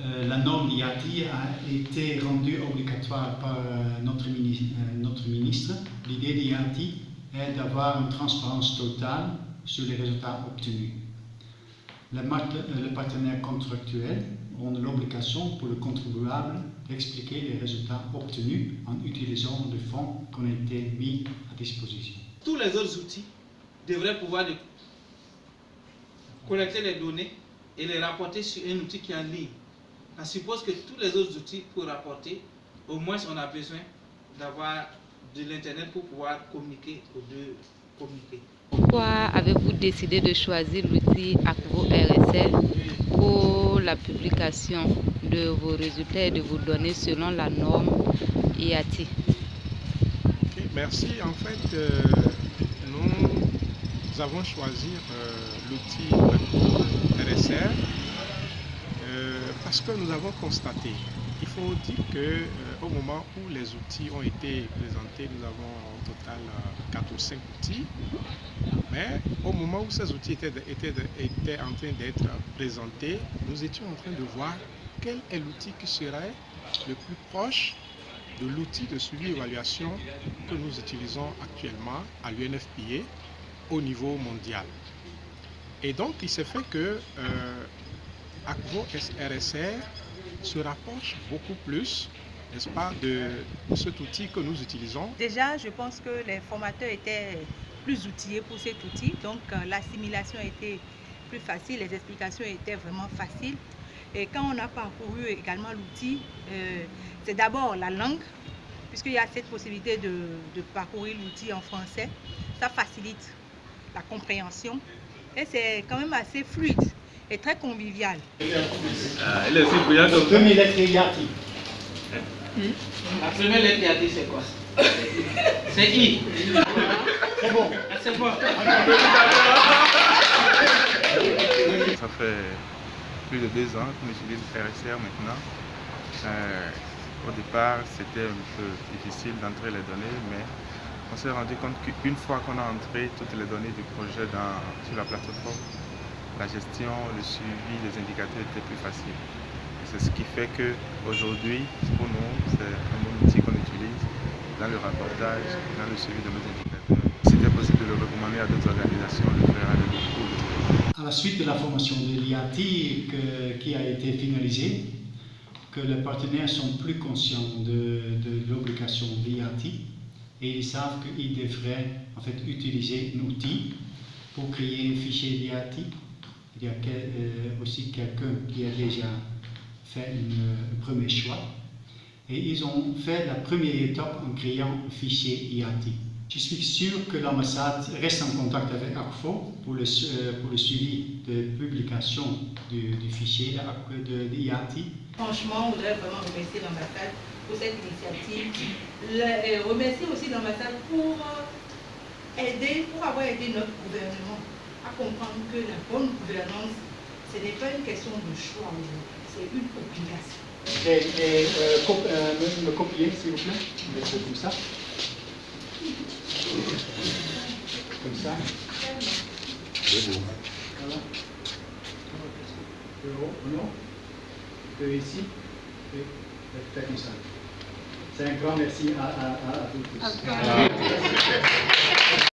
Euh, la norme IATI a été rendue obligatoire par euh, notre, ministre. notre ministre. L'idée d'IATI est d'avoir une transparence totale sur les résultats obtenus. Le partenaire contractuel ont l'obligation pour le contribuable d'expliquer les résultats obtenus en utilisant les fonds qui ont été mis à disposition. Tous les autres outils devraient pouvoir collecter les données et les rapporter sur un outil qui est en ligne. On suppose que tous les autres outils pour rapporter, au moins on a besoin d'avoir de l'Internet pour pouvoir communiquer ou de communiquer. Pourquoi avez-vous décidé de choisir l'outil Acvo RSL pour la publication de vos résultats et de vos données selon la norme IATI Merci. En fait, euh, nous avons choisi euh, l'outil RSR euh, parce que nous avons constaté, il faut dire que au moment où les outils ont été présentés, nous avons au total 4 ou 5 outils. Mais au moment où ces outils étaient, en train d'être présentés, nous étions en train de voir quel est l'outil qui serait le plus proche de l'outil de suivi-évaluation que nous utilisons actuellement à l'UNFPA au niveau mondial. Et donc, il s'est fait que euh, ACVO RSR se rapproche beaucoup plus n'est-ce pas, de, cet outil que nous utilisons Déjà, je pense que les formateurs étaient plus outillés pour cet outil, donc euh, l'assimilation était plus facile, les explications étaient vraiment faciles. Et quand on a parcouru également l'outil, euh, c'est d'abord la langue, puisqu'il y a cette possibilité de, parcourir l'outil en français. Ça facilite la compréhension et c'est quand même assez fluide et très convivial. Elle est aussi brillante. La première lettre c'est quoi? C'est I. C'est bon. C'est bon. Ça fait plus de deux ans que j'utilise RSR maintenant. Euh, au départ, c'était un peu difficile d'entrer les données, mais on s'est rendu compte qu'une fois qu'on a entré toutes les données du projet dans, sur la plateforme, la gestion, le suivi, les indicateurs étaient plus faciles. C'est ce qui fait qu'aujourd'hui, pour nous, c'est un bon outil qu'on utilise dans le rapportage, dans le suivi de nos indicateurs. C'était possible de le recommander à d'autres organisations, on le ferait avec beaucoup À la suite de la formation de l'IATI qui a été finalisée, que les partenaires sont plus conscients de, l'obligation de l'IATI et ils savent qu'ils devraient en fait utiliser un outil pour créer un fichier d'IATI. Il y a euh, aussi quelqu'un qui a déjà fait un premier choix. Et ils ont fait la première étape en créant un fichier IATI. Je suis sûr que l'ambassade reste en contact avec ACFO pour le, euh, pour le suivi de publication du, fichier de, IATI. Franchement, on voudrait vraiment remercier l'ambassade pour cette initiative. et remercier aussi l'ambassade pour euh, aider, pour avoir aidé notre gouvernement à comprendre que la bonne gouvernance, ce n'est pas une question de choix c'est une obligation. Et, et euh, cop euh, me, me, copier, s'il vous plaît. Comme ça. Comme ça. Voilà. De haut, non De ici. Et comme ça. C'est un grand merci à, à, à, à vous tous.